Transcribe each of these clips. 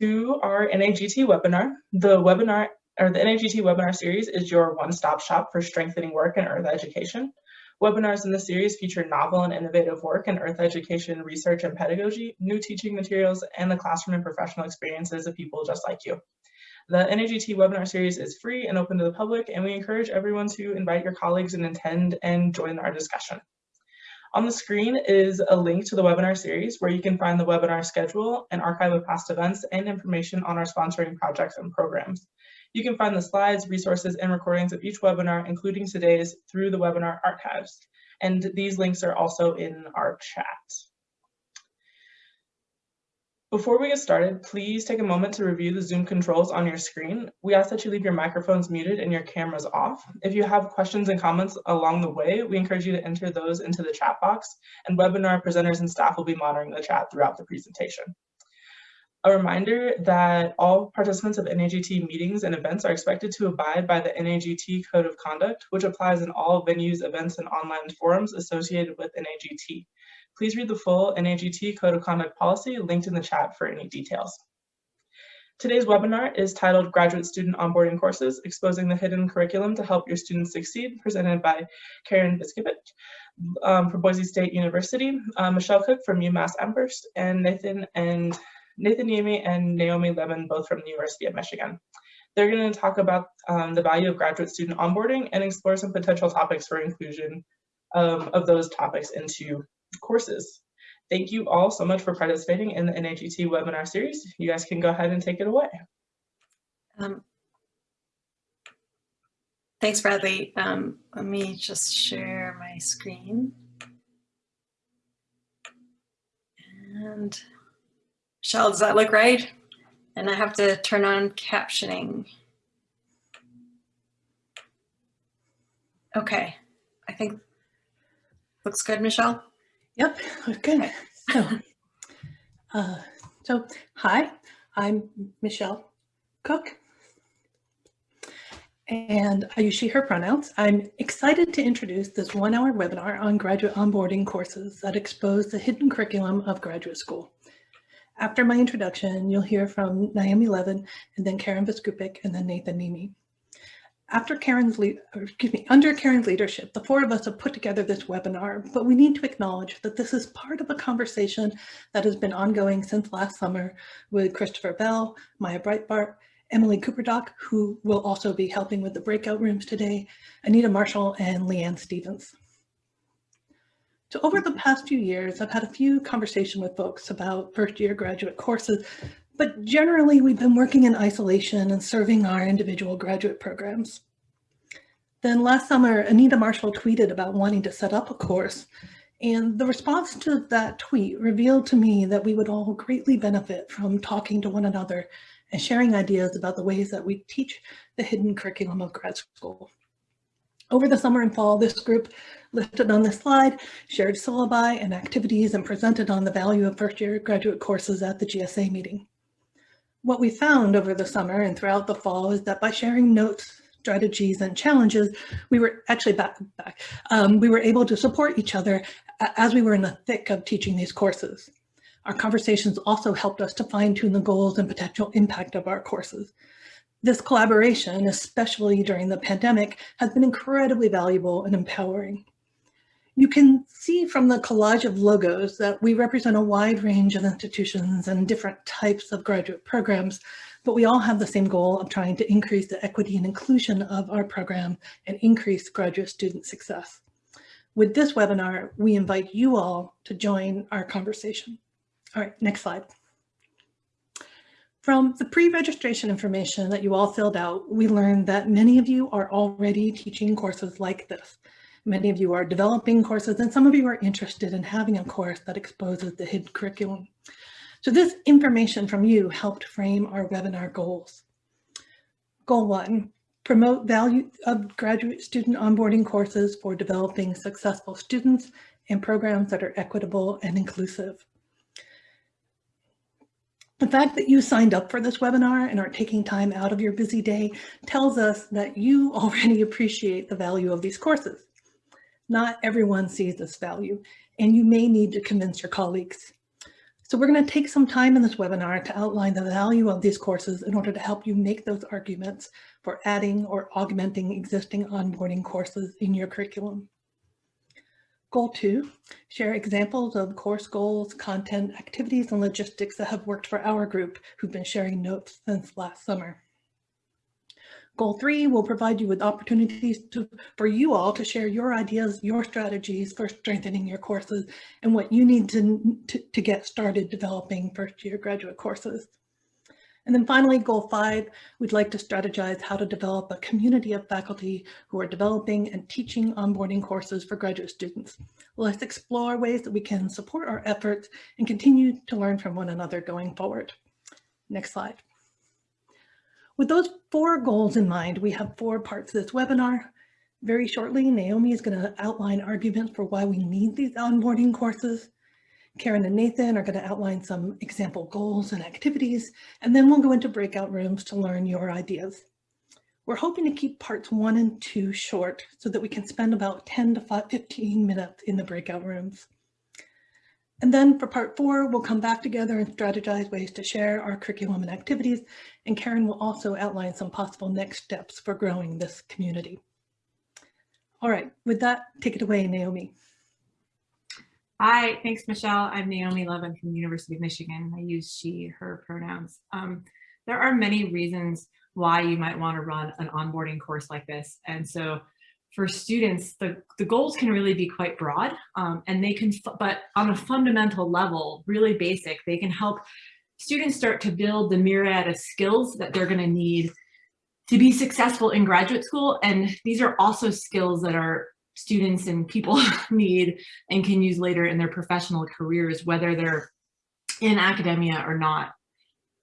to our NAGT webinar. The webinar or the NAGT webinar series is your one-stop shop for strengthening work in earth education. Webinars in the series feature novel and innovative work in earth education, research and pedagogy, new teaching materials, and the classroom and professional experiences of people just like you. The NAGT webinar series is free and open to the public, and we encourage everyone to invite your colleagues and attend and join our discussion. On the screen is a link to the webinar series where you can find the webinar schedule, an archive of past events, and information on our sponsoring projects and programs. You can find the slides, resources, and recordings of each webinar, including today's, through the webinar archives. And these links are also in our chat. Before we get started, please take a moment to review the Zoom controls on your screen. We ask that you leave your microphones muted and your cameras off. If you have questions and comments along the way, we encourage you to enter those into the chat box, and webinar presenters and staff will be monitoring the chat throughout the presentation. A reminder that all participants of NAGT meetings and events are expected to abide by the NAGT Code of Conduct, which applies in all venues, events, and online forums associated with NAGT. Please read the full NAGT Code of Conduct policy linked in the chat for any details. Today's webinar is titled Graduate Student Onboarding Courses, Exposing the Hidden Curriculum to Help Your Students Succeed, presented by Karen Viskupic um, from Boise State University, uh, Michelle Cook from UMass Amherst, and Nathan and Nathan Niemi and Naomi Levin, both from the University of Michigan. They're going to talk about um, the value of graduate student onboarding and explore some potential topics for inclusion um, of those topics into courses. Thank you all so much for participating in the NAGT webinar series. You guys can go ahead and take it away. Um, thanks, Bradley. Um, let me just share my screen. And Michelle, does that look right? And I have to turn on captioning. Okay, I think looks good, Michelle. Yep, okay. So, uh, so hi, I'm Michelle Cook, and I use she, her pronouns. I'm excited to introduce this one-hour webinar on graduate onboarding courses that expose the hidden curriculum of graduate school. After my introduction, you'll hear from Naomi Levin, and then Karen Viskupic, and then Nathan Niemi. After Karen's lead, excuse me, under Karen's leadership, the four of us have put together this webinar, but we need to acknowledge that this is part of a conversation that has been ongoing since last summer with Christopher Bell, Maya Breitbart, Emily Cooperdock, who will also be helping with the breakout rooms today, Anita Marshall, and Leanne Stevens. So over the past few years, I've had a few conversations with folks about first year graduate courses but generally, we've been working in isolation and serving our individual graduate programs. Then last summer, Anita Marshall tweeted about wanting to set up a course. And the response to that tweet revealed to me that we would all greatly benefit from talking to one another and sharing ideas about the ways that we teach the hidden curriculum of grad school. Over the summer and fall, this group listed on this slide shared syllabi and activities and presented on the value of first year graduate courses at the GSA meeting. What we found over the summer and throughout the fall is that by sharing notes, strategies, and challenges, we were actually back, back um, we were able to support each other as we were in the thick of teaching these courses. Our conversations also helped us to fine tune the goals and potential impact of our courses. This collaboration, especially during the pandemic, has been incredibly valuable and empowering. You can see from the collage of logos that we represent a wide range of institutions and different types of graduate programs, but we all have the same goal of trying to increase the equity and inclusion of our program and increase graduate student success. With this webinar, we invite you all to join our conversation. All right, next slide. From the pre-registration information that you all filled out, we learned that many of you are already teaching courses like this. Many of you are developing courses and some of you are interested in having a course that exposes the hidden curriculum. So this information from you helped frame our webinar goals. Goal one, promote value of graduate student onboarding courses for developing successful students and programs that are equitable and inclusive. The fact that you signed up for this webinar and are taking time out of your busy day tells us that you already appreciate the value of these courses. Not everyone sees this value, and you may need to convince your colleagues. So we're going to take some time in this webinar to outline the value of these courses in order to help you make those arguments for adding or augmenting existing onboarding courses in your curriculum. Goal two, share examples of course goals, content, activities, and logistics that have worked for our group who've been sharing notes since last summer. Goal three will provide you with opportunities to, for you all to share your ideas, your strategies for strengthening your courses and what you need to, to, to get started developing first year graduate courses. And then finally, goal five, we'd like to strategize how to develop a community of faculty who are developing and teaching onboarding courses for graduate students. Let's explore ways that we can support our efforts and continue to learn from one another going forward. Next slide. With those four goals in mind, we have four parts of this webinar. Very shortly, Naomi is going to outline arguments for why we need these onboarding courses. Karen and Nathan are going to outline some example goals and activities, and then we'll go into breakout rooms to learn your ideas. We're hoping to keep parts one and two short so that we can spend about 10 to 15 minutes in the breakout rooms. And then for part four, we'll come back together and strategize ways to share our curriculum and activities. And Karen will also outline some possible next steps for growing this community. All right, with that, take it away, Naomi. Hi, thanks, Michelle. I'm Naomi Levin from the University of Michigan. I use she, her pronouns. Um, there are many reasons why you might want to run an onboarding course like this. And so for students, the, the goals can really be quite broad um, and they can, but on a fundamental level, really basic, they can help students start to build the myriad of skills that they're going to need to be successful in graduate school. And these are also skills that are students and people need and can use later in their professional careers, whether they're in academia or not.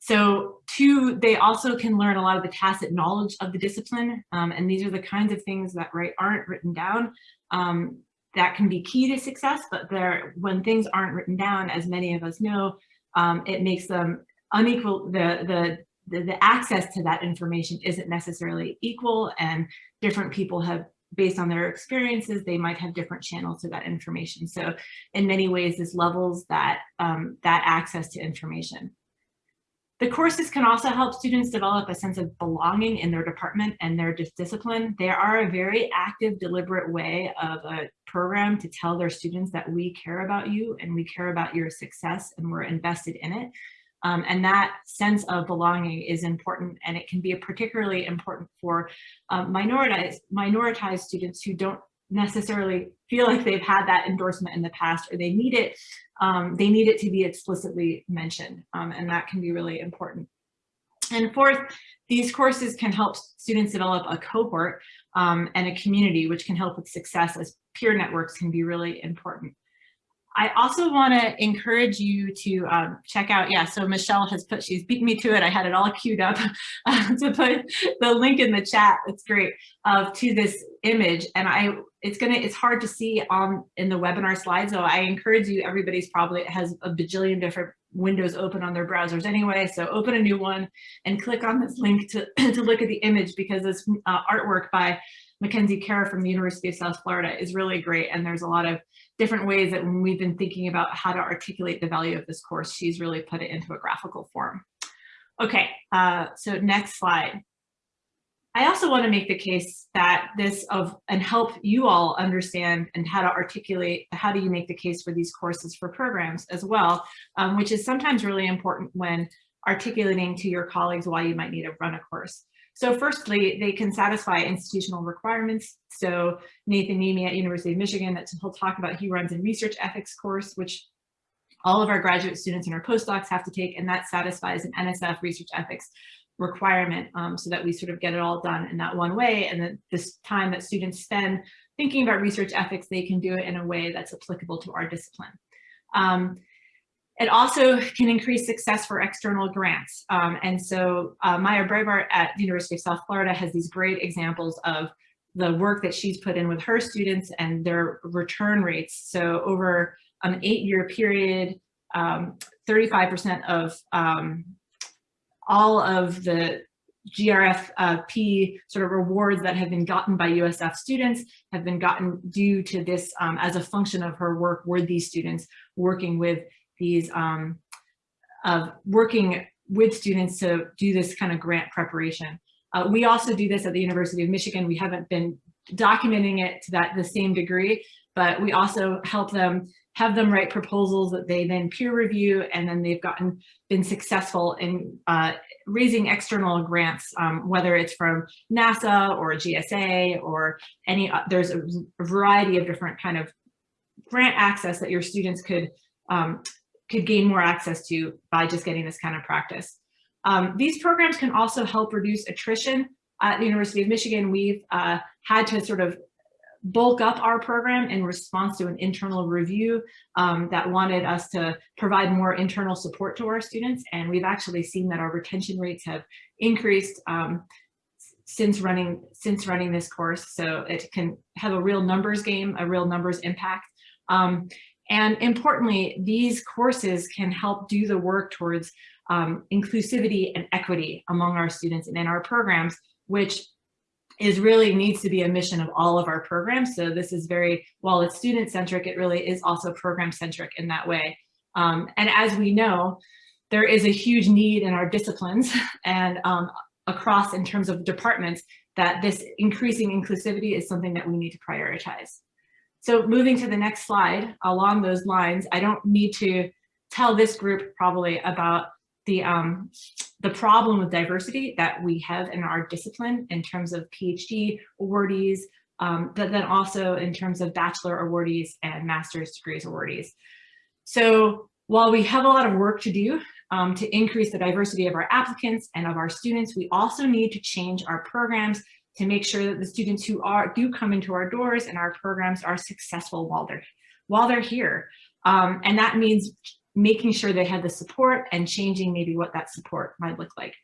So two, they also can learn a lot of the tacit knowledge of the discipline. Um, and these are the kinds of things that right aren't written down um, that can be key to success, but there, when things aren't written down, as many of us know, um, it makes them unequal, the, the, the, the access to that information isn't necessarily equal and different people have based on their experiences, they might have different channels to that information. So in many ways, this levels that, um, that access to information. The courses can also help students develop a sense of belonging in their department and their discipline. They are a very active, deliberate way of a program to tell their students that we care about you and we care about your success and we're invested in it. Um, and that sense of belonging is important and it can be particularly important for um, minoritized, minoritized students who don't necessarily feel like they've had that endorsement in the past or they need it, um, they need it to be explicitly mentioned um, and that can be really important. And fourth, these courses can help students develop a cohort um, and a community which can help with success as peer networks can be really important. I also want to encourage you to um, check out, yeah, so Michelle has put, she's beat me to it. I had it all queued up uh, to put the link in the chat. It's great of uh, to this image. And I, it's gonna, it's hard to see on in the webinar slide. So I encourage you, everybody's probably has a bajillion different windows open on their browsers anyway. So open a new one and click on this link to, to look at the image because this uh, artwork by Mackenzie Kara from the University of South Florida is really great. And there's a lot of different ways that when we've been thinking about how to articulate the value of this course, she's really put it into a graphical form. Okay, uh, so next slide. I also want to make the case that this of and help you all understand and how to articulate how do you make the case for these courses for programs as well, um, which is sometimes really important when articulating to your colleagues why you might need to run a course. So firstly, they can satisfy institutional requirements. So Nathan Niemi at University of Michigan, that he'll talk about, he runs a research ethics course, which all of our graduate students and our postdocs have to take, and that satisfies an NSF research ethics requirement um, so that we sort of get it all done in that one way. And then this time that students spend thinking about research ethics, they can do it in a way that's applicable to our discipline. Um, it also can increase success for external grants. Um, and so uh, Maya Breitbart at the University of South Florida has these great examples of the work that she's put in with her students and their return rates. So over an eight year period, 35% um, of um, all of the GRFP sort of rewards that have been gotten by USF students have been gotten due to this um, as a function of her work with these students working with these um, of working with students to do this kind of grant preparation. Uh, we also do this at the University of Michigan. We haven't been documenting it to that the same degree, but we also help them have them write proposals that they then peer review and then they've gotten been successful in uh, raising external grants, um, whether it's from NASA or GSA or any, uh, there's a variety of different kind of grant access that your students could um, could gain more access to by just getting this kind of practice. Um, these programs can also help reduce attrition. At the University of Michigan, we've uh, had to sort of bulk up our program in response to an internal review um, that wanted us to provide more internal support to our students. And we've actually seen that our retention rates have increased um, since running since running this course. So it can have a real numbers game, a real numbers impact. Um, and importantly, these courses can help do the work towards um, inclusivity and equity among our students and in our programs, which is really needs to be a mission of all of our programs. So this is very, while it's student centric, it really is also program centric in that way. Um, and as we know, there is a huge need in our disciplines and um, across in terms of departments that this increasing inclusivity is something that we need to prioritize. So moving to the next slide along those lines, I don't need to tell this group probably about the um, the problem with diversity that we have in our discipline in terms of PhD awardees, um, but then also in terms of bachelor awardees and master's degrees awardees. So while we have a lot of work to do um, to increase the diversity of our applicants and of our students, we also need to change our programs to make sure that the students who are do come into our doors and our programs are successful while they're while they're here. Um, and that means making sure they have the support and changing maybe what that support might look like.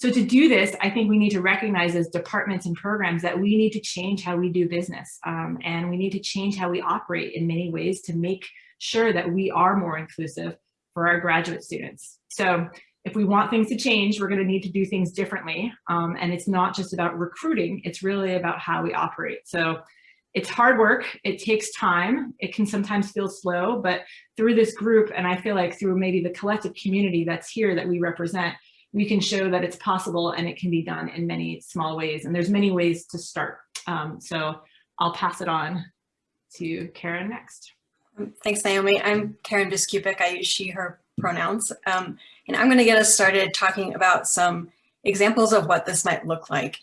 So to do this, I think we need to recognize as departments and programs that we need to change how we do business um, and we need to change how we operate in many ways to make sure that we are more inclusive for our graduate students. So if we want things to change, we're going to need to do things differently. Um, and it's not just about recruiting, it's really about how we operate. So it's hard work, it takes time, it can sometimes feel slow, but through this group, and I feel like through maybe the collective community that's here that we represent, we can show that it's possible and it can be done in many small ways. And there's many ways to start. Um, so I'll pass it on to Karen next. Thanks, Naomi. I'm Karen Viskupic. I use she, her pronouns. Um, and I'm going to get us started talking about some examples of what this might look like.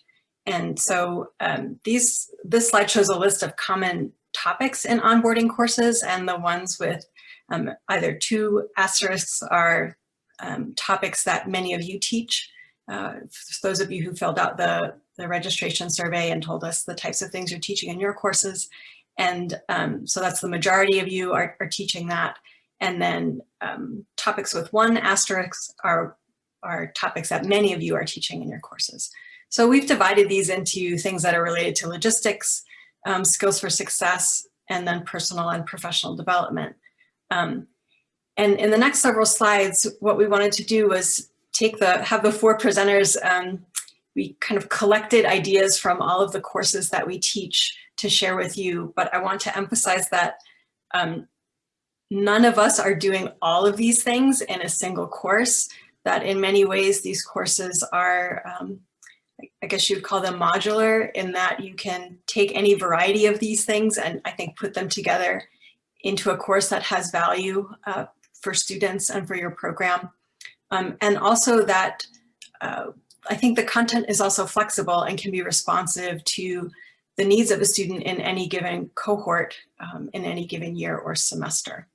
And so um, these this slide shows a list of common topics in onboarding courses and the ones with um, either two asterisks are um, topics that many of you teach. Uh, those of you who filled out the, the registration survey and told us the types of things you're teaching in your courses. And um, so that's the majority of you are, are teaching that. And then um, topics with one asterisk are, are topics that many of you are teaching in your courses. So we've divided these into things that are related to logistics, um, skills for success, and then personal and professional development. Um, and in the next several slides, what we wanted to do was take the, have the four presenters, um, we kind of collected ideas from all of the courses that we teach to share with you, but I want to emphasize that um, none of us are doing all of these things in a single course, that in many ways these courses are um, I guess you'd call them modular in that you can take any variety of these things and I think put them together into a course that has value uh, for students and for your program. Um, and also that uh, I think the content is also flexible and can be responsive to the needs of a student in any given cohort um, in any given year or semester.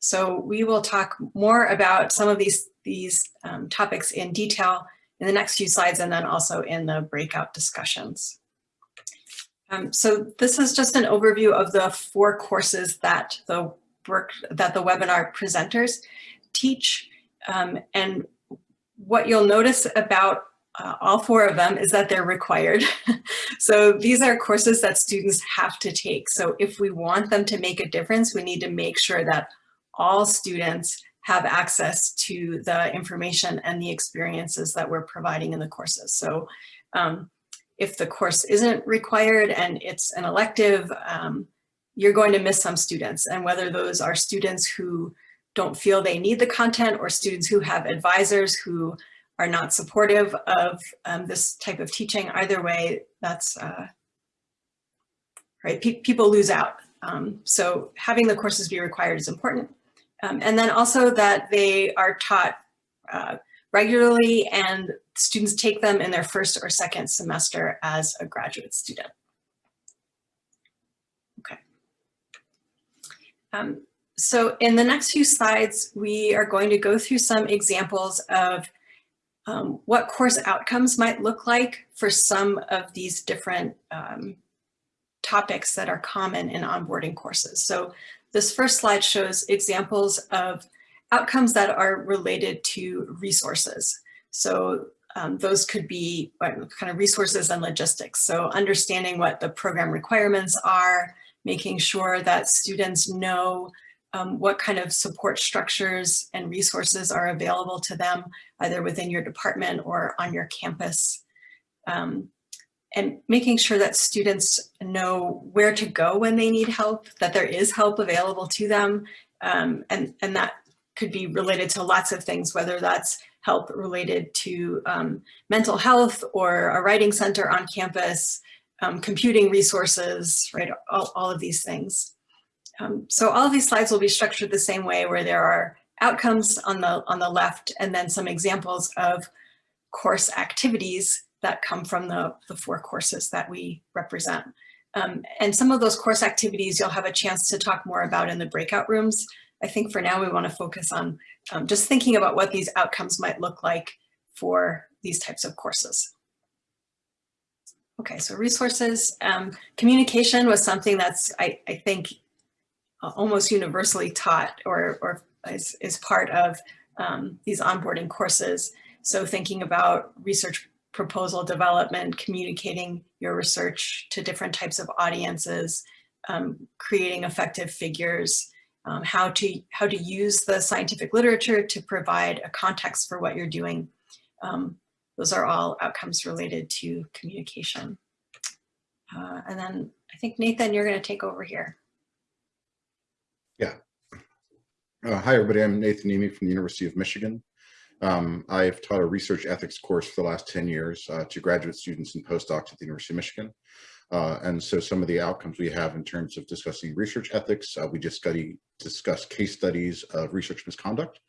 So we will talk more about some of these, these um, topics in detail in the next few slides and then also in the breakout discussions. Um, so this is just an overview of the four courses that the work that the webinar presenters teach. Um, and what you'll notice about uh, all four of them is that they're required. so these are courses that students have to take. So if we want them to make a difference, we need to make sure that all students have access to the information and the experiences that we're providing in the courses. So um, if the course isn't required and it's an elective, um, you're going to miss some students. And whether those are students who don't feel they need the content or students who have advisors who are not supportive of um, this type of teaching. Either way, that's, uh, right, Pe people lose out. Um, so having the courses be required is important. Um, and then also that they are taught uh, regularly and students take them in their first or second semester as a graduate student. Okay. Um, so in the next few slides, we are going to go through some examples of um, what course outcomes might look like for some of these different um, topics that are common in onboarding courses. So this first slide shows examples of outcomes that are related to resources. So um, those could be kind of resources and logistics. So understanding what the program requirements are, making sure that students know um, what kind of support structures and resources are available to them, either within your department or on your campus. Um, and making sure that students know where to go when they need help, that there is help available to them. Um, and, and that could be related to lots of things, whether that's help related to um, mental health or a writing center on campus, um, computing resources, right, all, all of these things. Um, so all of these slides will be structured the same way where there are outcomes on the, on the left and then some examples of course activities that come from the, the four courses that we represent. Um, and some of those course activities you'll have a chance to talk more about in the breakout rooms. I think for now we want to focus on um, just thinking about what these outcomes might look like for these types of courses. Okay, so resources. Um, communication was something that's, I, I think, almost universally taught or, or is, is part of um, these onboarding courses. So thinking about research proposal development, communicating your research to different types of audiences, um, creating effective figures, um, how to how to use the scientific literature to provide a context for what you're doing. Um, those are all outcomes related to communication. Uh, and then I think Nathan, you're going to take over here. Yeah. Uh, hi, everybody. I'm Nathan Niemi from the University of Michigan. Um, I've taught a research ethics course for the last 10 years uh, to graduate students and postdocs at the University of Michigan. Uh, and so some of the outcomes we have in terms of discussing research ethics, uh, we just study, discuss case studies of research misconduct.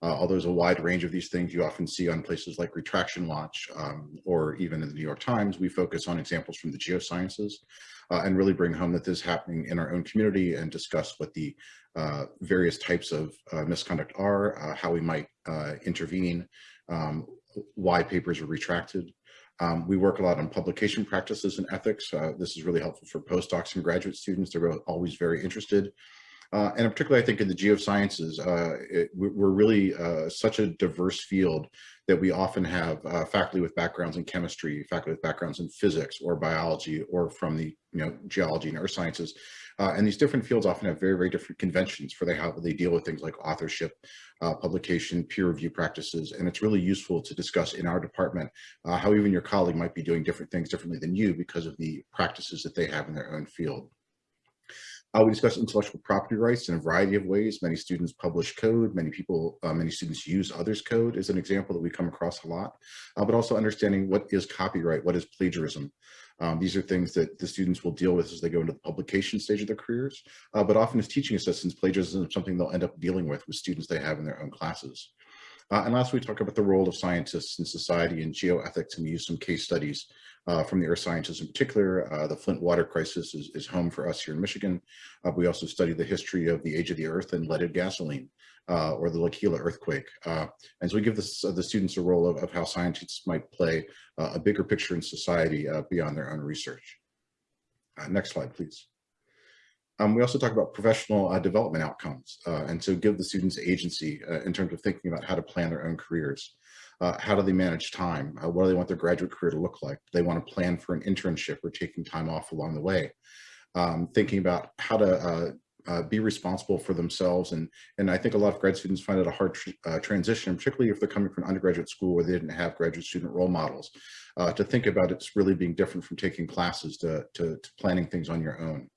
Uh, although there's a wide range of these things you often see on places like Retraction Watch um, or even in the New York Times, we focus on examples from the geosciences uh, and really bring home that this is happening in our own community and discuss what the uh, various types of uh, misconduct are, uh, how we might uh, intervene, um, why papers are retracted. Um, we work a lot on publication practices and ethics. This is really helpful for postdocs and graduate students. They're always very interested. Uh, and particularly, I think in the geosciences, uh, it, we're really uh, such a diverse field that we often have uh, faculty with backgrounds in chemistry, faculty with backgrounds in physics or biology, or from the you know geology and earth sciences. Uh, and these different fields often have very, very different conventions for they, how they deal with things like authorship, uh, publication, peer review practices. And it's really useful to discuss in our department how even your colleague might be doing different things differently than you because of the practices that they have in their own field. Uh, we discuss intellectual property rights in a variety of ways. Many students publish code. Many people, uh, many students use others' code is an example that we come across a lot. Uh, but also understanding what is copyright, what is plagiarism. Um, these are things that the students will deal with as they go into the publication stage of their careers. Uh, but often as teaching assistants, plagiarism is something they'll end up dealing with with students they have in their own classes. Uh, and last, we talk about the role of scientists in society and geoethics and we use some case studies uh, from the earth sciences in particular. Uh, the Flint water crisis is, is, home for us here in Michigan. Uh, we also study the history of the age of the earth and leaded gasoline uh, or the L'Aquila earthquake. Uh, and so we give this, the students a role of, of how scientists might play a bigger picture in society beyond their own research. next slide, please. Um, we also talk about professional uh, development outcomes, uh, and so give the students agency uh, in terms of thinking about how to plan their own careers. Uh, how do they manage time? Uh, what do they want their graduate career to look like? Do they want to plan for an internship or taking time off along the way? Um, thinking about how to uh, be responsible for themselves. And, and I think a lot of grad students find it a hard tr transition, particularly if they're coming from undergraduate school where they didn't have graduate student role models, to think about it's really being different from taking classes to, to, to planning things on your own.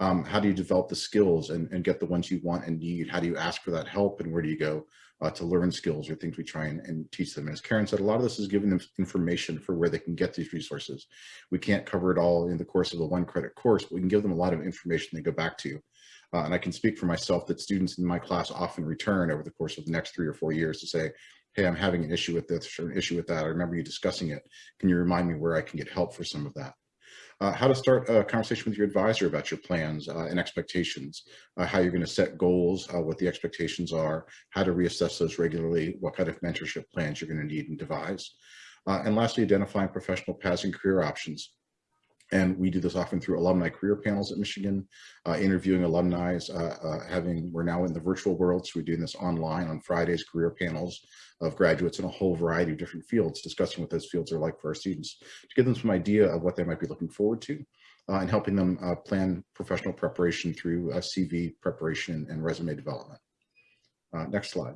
Um, how do you develop the skills and, and get the ones you want and need? How do you ask for that help and where do you go uh, to learn skills or things we try and, and teach them? As Karen said, a lot of this is giving them information for where they can get these resources. We can't cover it all in the course of a one credit course, but we can give them a lot of information they go back to. Uh, and I can speak for myself that students in my class often return over the course of the next three or four years to say, hey, I'm having an issue with this or an issue with that. I remember you discussing it. Can you remind me where I can get help for some of that? Uh, how to start a conversation with your advisor about your plans uh, and expectations, uh, how you're going to set goals, uh, what the expectations are, how to reassess those regularly, what kind of mentorship plans you're going to need and devise. Uh, and lastly, identifying professional paths and career options. And we do this often through alumni career panels at Michigan, uh, interviewing alumni, uh, uh, having, we're now in the virtual world, so we're doing this online on Fridays, career panels of graduates in a whole variety of different fields, discussing what those fields are like for our students, to give them some idea of what they might be looking forward to, uh, and helping them uh, plan professional preparation through CV preparation and resume development. Uh, next slide.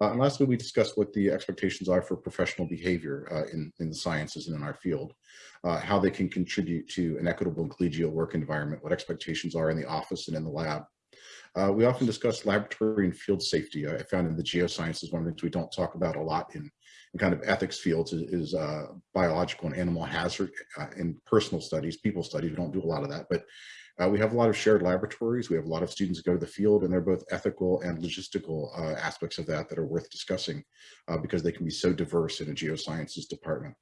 Uh, and lastly, we discussed what the expectations are for professional behavior uh, in, in the sciences and in our field, uh, how they can contribute to an equitable and collegial work environment, what expectations are in the office and in the lab. Uh, we often discuss laboratory and field safety. I found in the geosciences, one of the things we don't talk about a lot in, in kind of ethics fields is, is uh, biological and animal hazard uh, in personal studies, people studies. We don't do a lot of that, but uh, we have a lot of shared laboratories. We have a lot of students go to the field and they're both ethical and logistical uh, aspects of that that are worth discussing uh, because they can be so diverse in a geosciences department.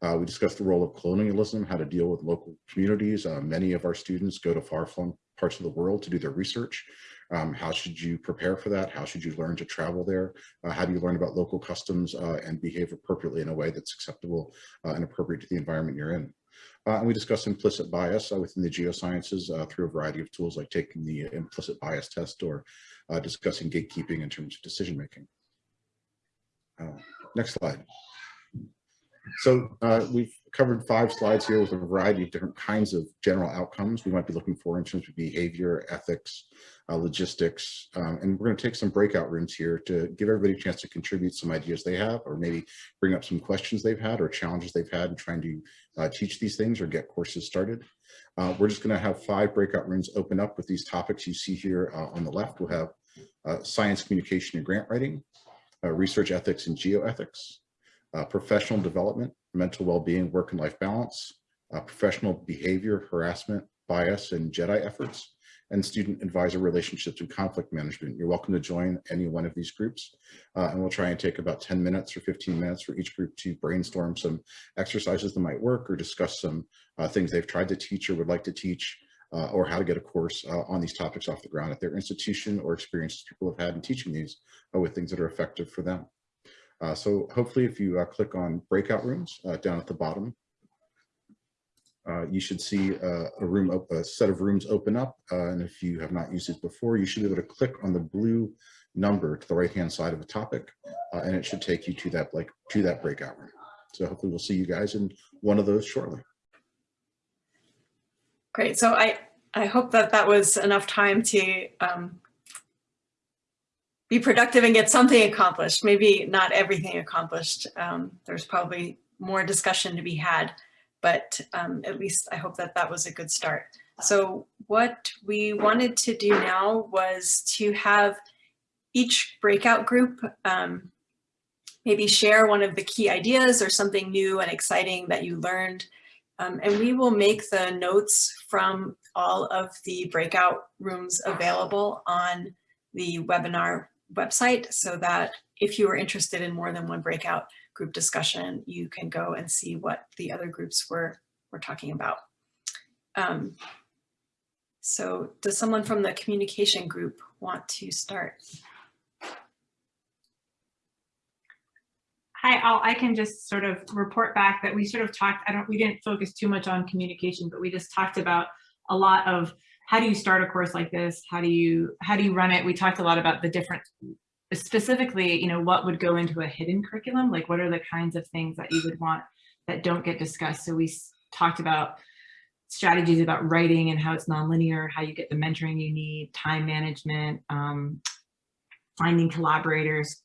Uh, we discussed the role of colonialism, how to deal with local communities. Uh, many of our students go to far-flung parts of the world to do their research. Um, how should you prepare for that? How should you learn to travel there? Uh, how do you learn about local customs and behave appropriately in a way that's acceptable and appropriate to the environment you're in? Uh, and we discussed implicit bias uh, within the geosciences uh, through a variety of tools like taking the implicit bias test or uh, discussing gatekeeping in terms of decision making. Uh, next slide. So uh, we've covered five slides here with a variety of different kinds of general outcomes we might be looking for in terms of behavior, ethics, uh, logistics, um, and we're going to take some breakout rooms here to give everybody a chance to contribute some ideas they have, or maybe bring up some questions they've had or challenges they've had in trying to uh, teach these things or get courses started. Uh, we're just going to have five breakout rooms open up with these topics you see here uh, on the left. We'll have uh, science communication and grant writing, uh, research ethics and geoethics, professional development, mental well-being, work and life balance, professional behavior, harassment, bias, and JEDI efforts, and student advisor relationships and conflict management. You're welcome to join any one of these groups. Uh, and we'll try and take about 10 minutes or 15 minutes for each group to brainstorm some exercises that might work or discuss some uh, things they've tried to teach or would like to teach uh, or how to get a course uh, on these topics off the ground at their institution or experiences people have had in teaching these uh, with things that are effective for them. Uh, so hopefully if you click on breakout rooms down at the bottom, uh, you should see uh, a room, a set of rooms open up. Uh, and if you have not used it before, you should be able to click on the blue number to the right-hand side of the topic, uh, and it should take you to that like to that breakout room. So hopefully we'll see you guys in one of those shortly. Great. So I, I hope that that was enough time to um, be productive and get something accomplished. Maybe not everything accomplished. Um, there's probably more discussion to be had but um, at least I hope that that was a good start. So what we wanted to do now was to have each breakout group um, maybe share one of the key ideas or something new and exciting that you learned. Um, and we will make the notes from all of the breakout rooms available on the webinar website so that if you are interested in more than one breakout, group discussion, you can go and see what the other groups were, were talking about. Um, so does someone from the communication group want to start? Hi, I'll, I can just sort of report back that we sort of talked, I don't, we didn't focus too much on communication, but we just talked about a lot of how do you start a course like this? How do you, how do you run it? We talked a lot about the different specifically, you know, what would go into a hidden curriculum? Like what are the kinds of things that you would want that don't get discussed? So we talked about strategies about writing and how it's nonlinear, how you get the mentoring you need, time management, um, finding collaborators,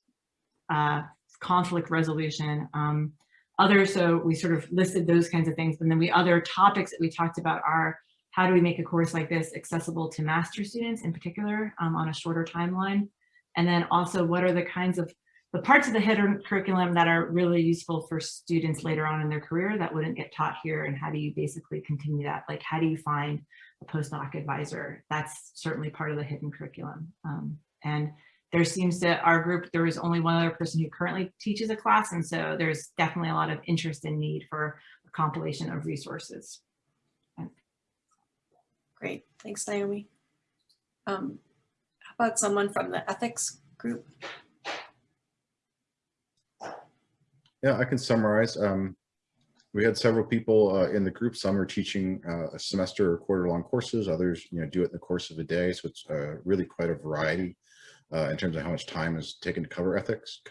uh, conflict resolution, um, other, so we sort of listed those kinds of things. And then we other topics that we talked about are how do we make a course like this accessible to master students in particular um, on a shorter timeline? And then also what are the kinds of the parts of the hidden curriculum that are really useful for students later on in their career that wouldn't get taught here and how do you basically continue that? Like how do you find a postdoc advisor? That's certainly part of the hidden curriculum. Um, and there seems to, our group, there is only one other person who currently teaches a class and so there's definitely a lot of interest and need for a compilation of resources. Great, thanks Naomi. Um, how about someone from the ethics group? Yeah, I can summarize. Um, we had several people uh, in the group. Some are teaching uh, a semester or quarter long courses. Others, you know, do it in the course of a day. So it's uh, really quite a variety uh, in terms of how much time is taken to cover ethics.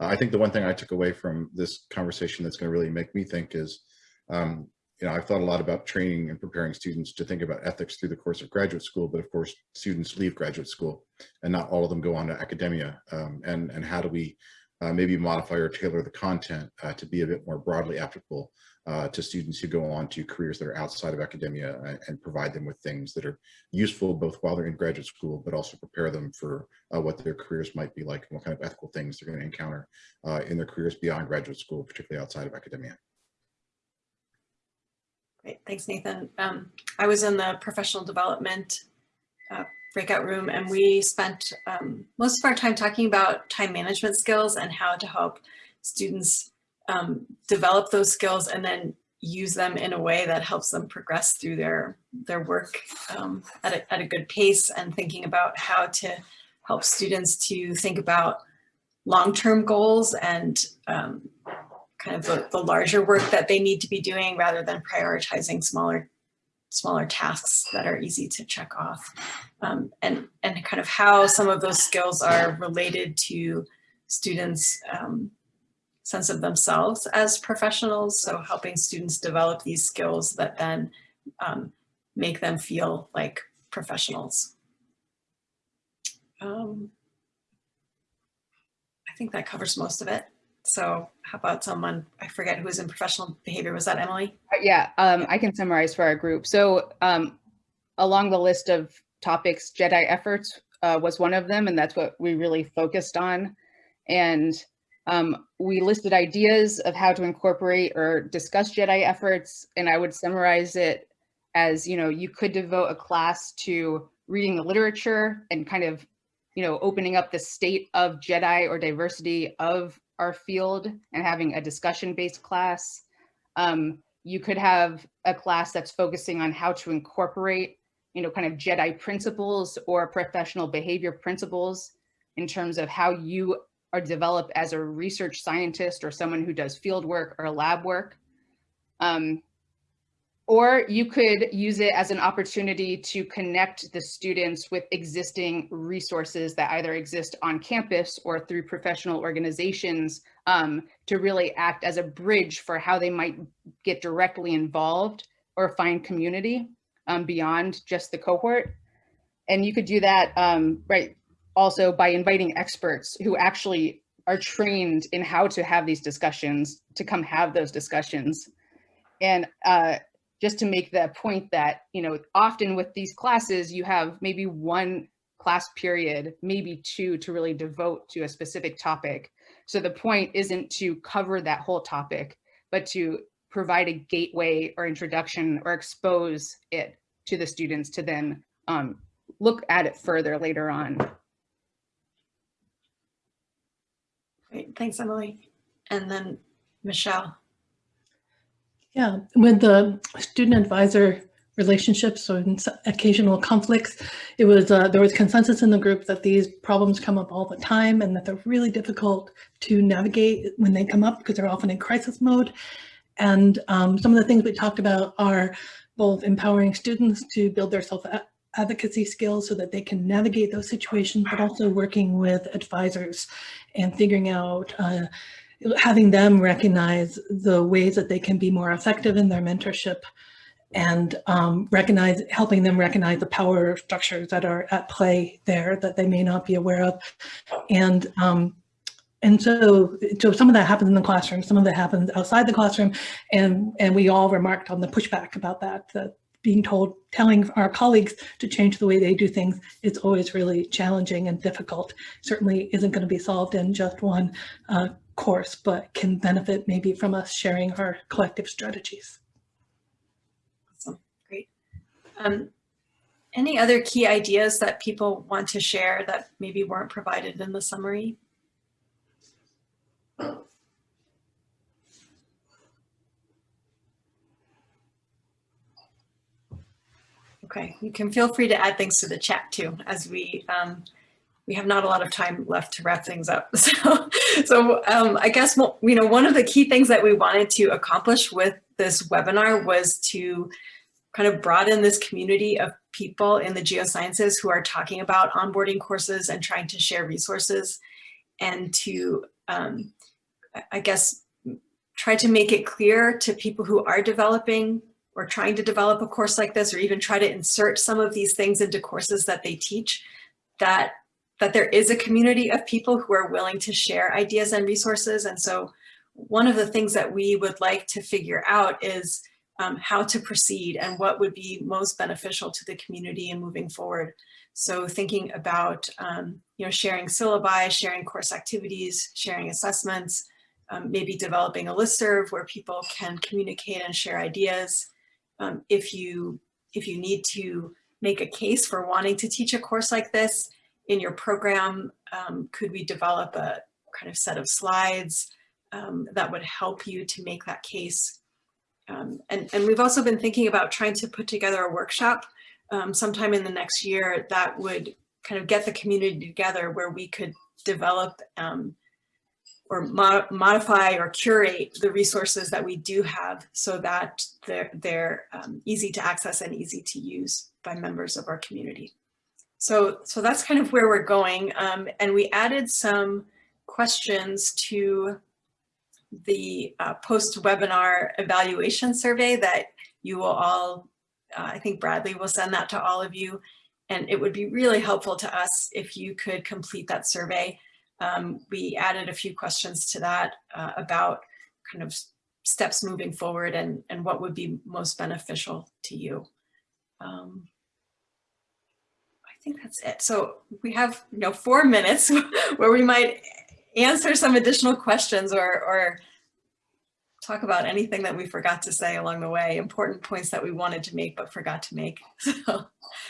Uh, I think the one thing I took away from this conversation that's going to really make me think is, um, you know, I've thought a lot about training and preparing students to think about ethics through the course of graduate school, but of course, students leave graduate school and not all of them go on to academia. Um, and, and how do we uh, maybe modify or tailor the content uh, to be a bit more broadly applicable uh, to students who go on to careers that are outside of academia and, and, provide them with things that are useful both while they're in graduate school, but also prepare them for uh, what their careers might be like and what kind of ethical things they're going to encounter uh, in their careers beyond graduate school, particularly outside of academia. Great, thanks Nathan. Um, I was in the professional development uh, breakout room and we spent um, most of our time talking about time management skills and how to help students um, develop those skills and then use them in a way that helps them progress through their their work um, at, a, at a good pace and thinking about how to help students to think about long-term goals and um, kind of the, the larger work that they need to be doing rather than prioritizing smaller smaller tasks that are easy to check off um, and, and kind of how some of those skills are related to students' um, sense of themselves as professionals. So helping students develop these skills that then um, make them feel like professionals. Um, I think that covers most of it. So how about someone, I forget who was in professional behavior, was that Emily? Uh, Yeah, um, I can summarize for our group. So um, along the list of topics, JEDI efforts uh, was one of them, and that's what we really focused on. And um, we listed ideas of how to incorporate or discuss JEDI efforts, and I would summarize it as, you know, you could devote a class to reading the literature and kind of, you know, opening up the state of JEDI or diversity of our field and having a discussion-based class. Um, you could have a class that's focusing on how to incorporate, you know, kind of JEDI principles or professional behavior principles in terms of how you are developed as a research scientist or someone who does field work or lab work. Um, or you could use it as an opportunity to connect the students with existing resources that either exist on campus or through professional organizations um, to really act as a bridge for how they might get directly involved or find community um, beyond just the cohort. And you could do that, um, right, also by inviting experts who actually are trained in how to have these discussions to come have those discussions. And uh, just to make the point that, you know, often with these classes, you have maybe one class period, maybe two to really devote to a specific topic. So the point isn't to cover that whole topic, but to provide a gateway or introduction or expose it to the students to then um, look at it further later on. Great, thanks Emily. And then Michelle. Yeah, with the student advisor relationships or occasional conflicts, it was uh, there was consensus in the group that these problems come up all the time and that they're really difficult to navigate when they come up because they're often in crisis mode. And um, some of the things we talked about are both empowering students to build their self advocacy skills so that they can navigate those situations, but also working with advisors and figuring out uh, having them recognize the ways that they can be more effective in their mentorship and um, recognize, helping them recognize the power structures that are at play there that they may not be aware of. And um, and so, so some of that happens in the classroom, some of that happens outside the classroom, and and we all remarked on the pushback about that, that being told, telling our colleagues to change the way they do things is always really challenging and difficult. Certainly isn't going to be solved in just one uh, course, but can benefit maybe from us sharing our collective strategies. Awesome, great. Um, any other key ideas that people want to share that maybe weren't provided in the summary? Okay, you can feel free to add things to the chat too, as we um, we have not a lot of time left to wrap things up. So, so um, I guess you know one of the key things that we wanted to accomplish with this webinar was to kind of broaden this community of people in the geosciences who are talking about onboarding courses and trying to share resources and to, um, I guess, try to make it clear to people who are developing or trying to develop a course like this or even try to insert some of these things into courses that they teach that that there is a community of people who are willing to share ideas and resources. And so one of the things that we would like to figure out is um, how to proceed and what would be most beneficial to the community in moving forward. So thinking about, um, you know, sharing syllabi, sharing course activities, sharing assessments, um, maybe developing a listserv where people can communicate and share ideas. Um, if you if you need to make a case for wanting to teach a course like this in your program, um, could we develop a kind of set of slides um, that would help you to make that case um, and, and we've also been thinking about trying to put together a workshop um, sometime in the next year that would kind of get the community together where we could develop um, or mo modify or curate the resources that we do have so that they're, they're um, easy to access and easy to use by members of our community. So, so that's kind of where we're going. Um, and we added some questions to the uh, post-webinar evaluation survey that you will all, uh, I think Bradley will send that to all of you. And it would be really helpful to us if you could complete that survey. Um, we added a few questions to that uh, about kind of steps moving forward and, and what would be most beneficial to you. Um, think that's it. So we have, you know, four minutes where we might answer some additional questions or, or talk about anything that we forgot to say along the way, important points that we wanted to make but forgot to make. So,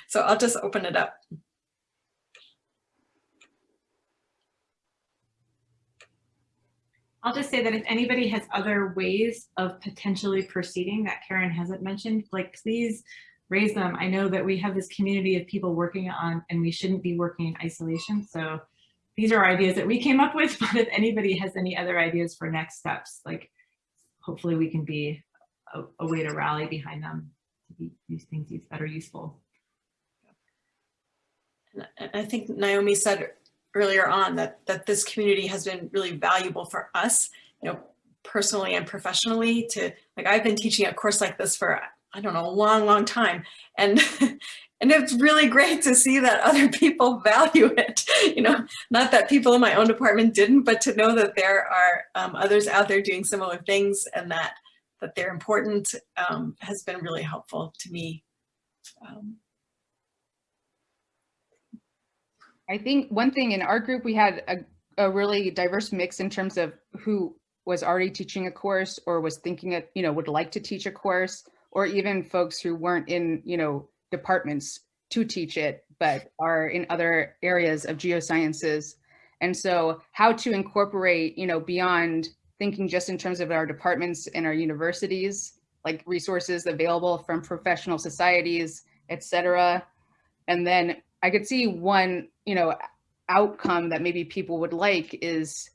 so I'll just open it up. I'll just say that if anybody has other ways of potentially proceeding that Karen hasn't mentioned, like please raise them. I know that we have this community of people working on and we shouldn't be working in isolation. So these are ideas that we came up with, but if anybody has any other ideas for next steps, like hopefully we can be a, a way to rally behind them to be, these things that are useful. And I think Naomi said earlier on that, that this community has been really valuable for us, you know, personally and professionally to, like I've been teaching a course like this for, I don't know, a long, long time. And And it's really great to see that other people value it. You know, not that people in my own department didn't, but to know that there are um, others out there doing similar things and that that they're important um, has been really helpful to me. Um, I think one thing in our group, we had a, a really diverse mix in terms of who was already teaching a course or was thinking it, you know, would like to teach a course, or even folks who weren't in, you know, departments to teach it, but are in other areas of geosciences. And so how to incorporate, you know, beyond thinking just in terms of our departments and our universities, like resources available from professional societies, et cetera. And then I could see one, you know, outcome that maybe people would like is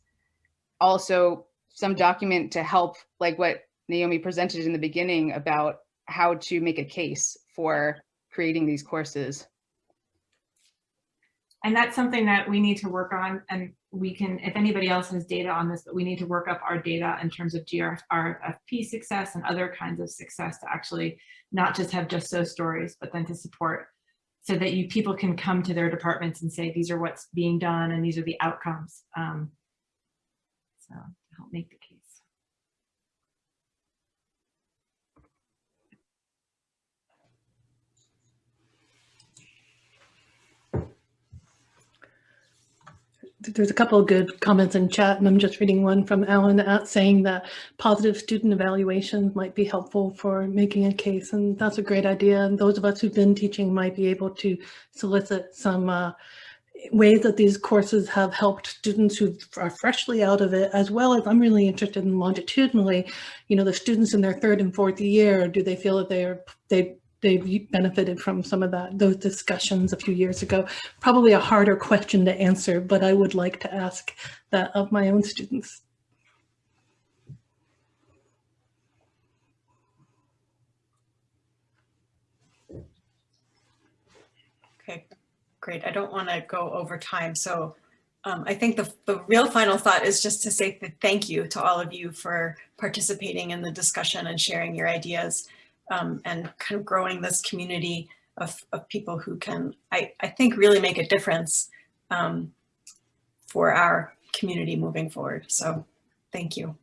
also some document to help like what Naomi presented in the beginning about how to make a case for creating these courses. And that's something that we need to work on and we can, if anybody else has data on this, but we need to work up our data in terms of GRFP success and other kinds of success to actually not just have just so stories, but then to support so that you people can come to their departments and say, these are what's being done and these are the outcomes. Um, so help make the case. There's a couple of good comments in chat, and I'm just reading one from Alan at saying that positive student evaluations might be helpful for making a case, and that's a great idea. And those of us who've been teaching might be able to solicit some uh, ways that these courses have helped students who are freshly out of it, as well as I'm really interested in longitudinally, you know, the students in their third and fourth year, do they feel that they are, they they've benefited from some of that those discussions a few years ago. Probably a harder question to answer, but I would like to ask that of my own students. Okay, great. I don't want to go over time. So um, I think the, the real final thought is just to say thank you to all of you for participating in the discussion and sharing your ideas um, and kind of growing this community of, of people who can, I, I think, really make a difference um, for our community moving forward. So thank you.